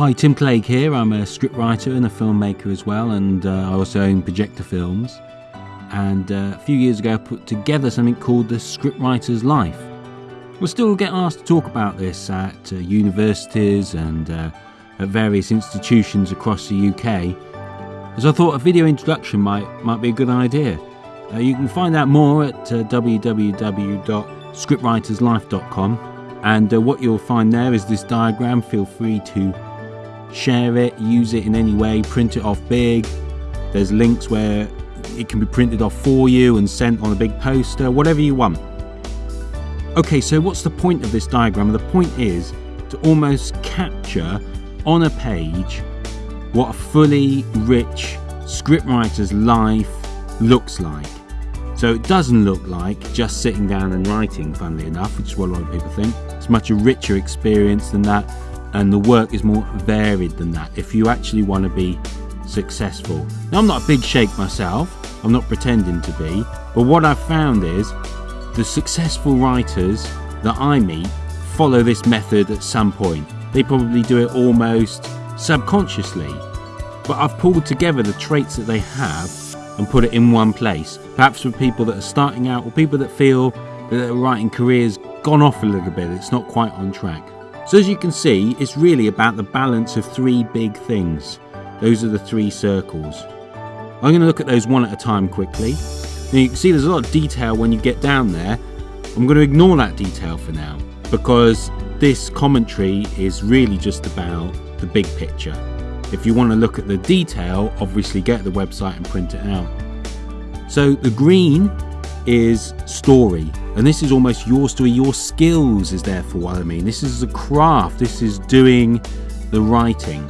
Hi, Tim Clegg here. I'm a scriptwriter and a filmmaker as well, and uh, I also own Projector Films. And uh, a few years ago, I put together something called The Scriptwriter's Life. We'll still get asked to talk about this at uh, universities and uh, at various institutions across the UK. As I thought a video introduction might, might be a good idea. Uh, you can find out more at uh, www.scriptwriterslife.com. And uh, what you'll find there is this diagram. Feel free to share it, use it in any way, print it off big. There's links where it can be printed off for you and sent on a big poster, whatever you want. Okay, so what's the point of this diagram? The point is to almost capture on a page what a fully rich scriptwriter's life looks like. So it doesn't look like just sitting down and writing, funnily enough, which is what a lot of people think. It's much a richer experience than that and the work is more varied than that if you actually want to be successful. Now, I'm not a big shake myself, I'm not pretending to be, but what I've found is the successful writers that I meet follow this method at some point. They probably do it almost subconsciously, but I've pulled together the traits that they have and put it in one place. Perhaps for people that are starting out or people that feel that their writing career's gone off a little bit, it's not quite on track. So as you can see, it's really about the balance of three big things. Those are the three circles. I'm going to look at those one at a time quickly. Now you can see there's a lot of detail when you get down there. I'm going to ignore that detail for now because this commentary is really just about the big picture. If you want to look at the detail, obviously get the website and print it out. So the green is story. And this is almost your story, your skills is therefore what I mean. This is a craft, this is doing the writing.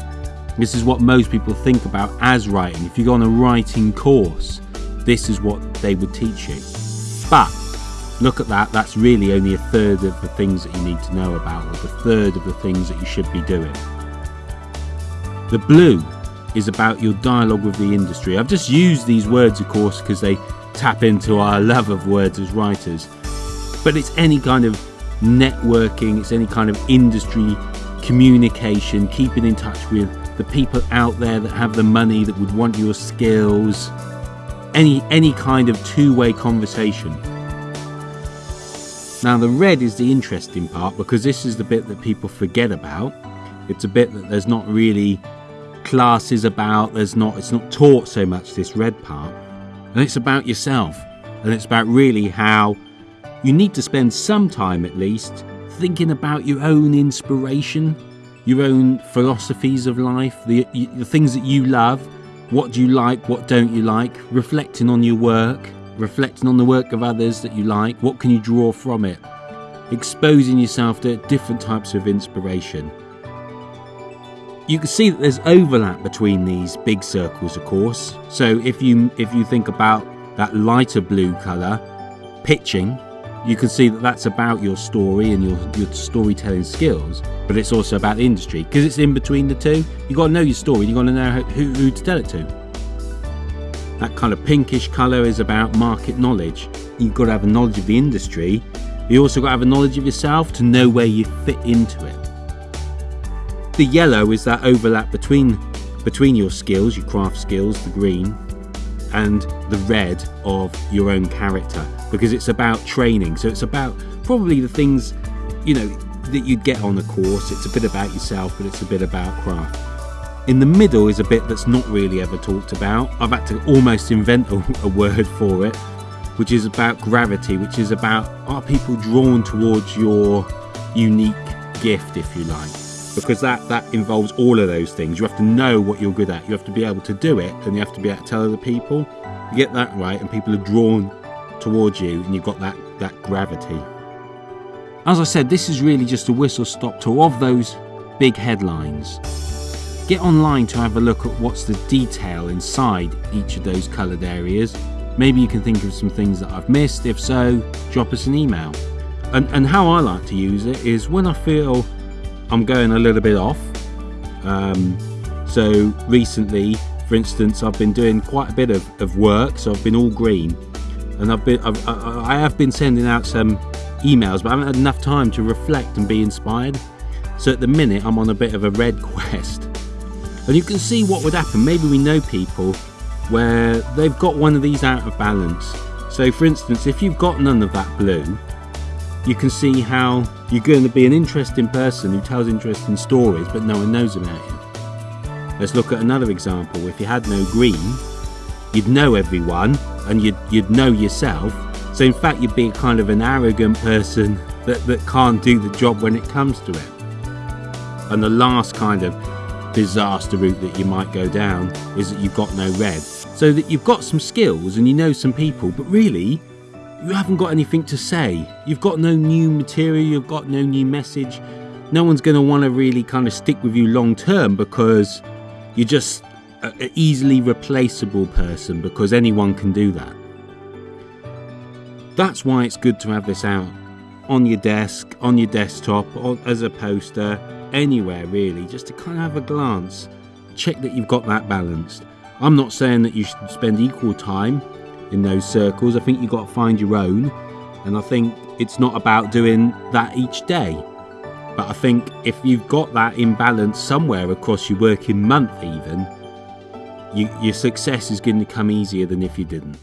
This is what most people think about as writing. If you go on a writing course, this is what they would teach you. But look at that, that's really only a third of the things that you need to know about, or the third of the things that you should be doing. The blue is about your dialogue with the industry. I've just used these words, of course, because they tap into our love of words as writers. But it's any kind of networking, it's any kind of industry communication, keeping in touch with the people out there that have the money that would want your skills, any any kind of two-way conversation. Now the red is the interesting part because this is the bit that people forget about. It's a bit that there's not really classes about, there's not it's not taught so much this red part. And it's about yourself. And it's about really how you need to spend some time at least thinking about your own inspiration, your own philosophies of life, the, the things that you love. What do you like? What don't you like? Reflecting on your work, reflecting on the work of others that you like. What can you draw from it? Exposing yourself to different types of inspiration you can see that there's overlap between these big circles of course so if you if you think about that lighter blue color pitching you can see that that's about your story and your, your storytelling skills but it's also about the industry because it's in between the two. You've got to know your story you've got to know who, who to tell it to. That kind of pinkish color is about market knowledge. You've got to have a knowledge of the industry you also got to have a knowledge of yourself to know where you fit into it. The yellow is that overlap between between your skills, your craft skills, the green, and the red of your own character because it's about training. So it's about probably the things, you know, that you'd get on a course. It's a bit about yourself, but it's a bit about craft. In the middle is a bit that's not really ever talked about. I've had to almost invent a, a word for it, which is about gravity, which is about are people drawn towards your unique gift, if you like because that that involves all of those things you have to know what you're good at you have to be able to do it and you have to be able to tell other people you get that right and people are drawn towards you and you've got that that gravity. As i said this is really just a whistle stop tour of those big headlines. Get online to have a look at what's the detail inside each of those coloured areas. Maybe you can think of some things that i've missed. If so drop us an email. And, and how i like to use it is when i feel I'm going a little bit off. Um, so recently, for instance, I've been doing quite a bit of, of work, so I've been all green, and I've been I've, I have been sending out some emails, but I haven't had enough time to reflect and be inspired. So at the minute, I'm on a bit of a red quest. And you can see what would happen. Maybe we know people where they've got one of these out of balance. So for instance, if you've got none of that blue, you can see how you're going to be an interesting person who tells interesting stories, but no one knows about you. Let's look at another example. If you had no green, you'd know everyone and you'd, you'd know yourself. So in fact, you'd be kind of an arrogant person that, that can't do the job when it comes to it. And the last kind of disaster route that you might go down is that you've got no red. So that you've got some skills and you know some people, but really, you haven't got anything to say. You've got no new material, you've got no new message. No one's going to want to really kind of stick with you long term because you're just an easily replaceable person because anyone can do that. That's why it's good to have this out on your desk, on your desktop, or as a poster, anywhere really, just to kind of have a glance, check that you've got that balanced. I'm not saying that you should spend equal time in those circles. I think you've got to find your own, and I think it's not about doing that each day. But I think if you've got that imbalance somewhere across your working month, even, you, your success is going to come easier than if you didn't.